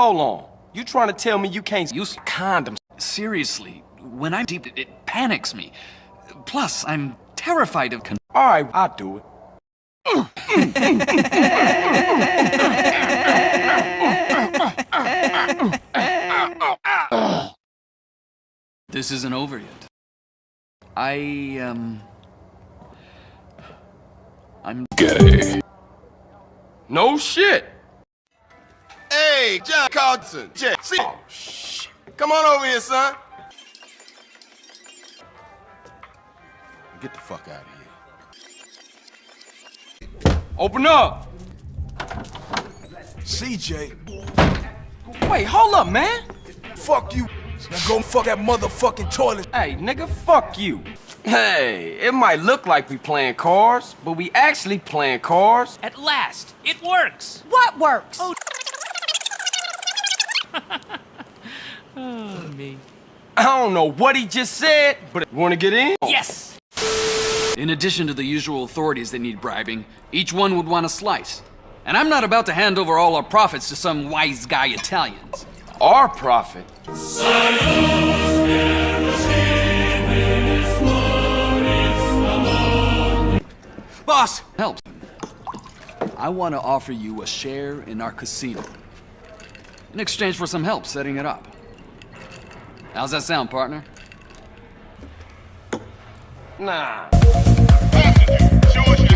Hold on. You trying to tell me you can't use condoms? Seriously, when I'm deep, it, it panics me. Plus, I'm terrified of con- All right, I'll do it. This isn't over yet. I, um... I'm Gay. No shit. Hey, John Carlton. Jay. Oh, shit. Come on over here, son. Get the fuck out of here. Open up. CJ, Wait, hold up, man. fuck you. Now go fuck that motherfucking toilet. Hey, nigga, fuck you. Hey, it might look like we playing cars, but we actually playing cars. At last, it works. What works? Oh, me. I don't know what he just said, but want to get in? Yes. In addition to the usual authorities that need bribing, each one would want a slice. And I'm not about to hand over all our profits to some wise guy Italians. Our profit. Boss! Help. I want to offer you a share in our casino. In exchange for some help setting it up. How's that sound, partner? Nah. Show us your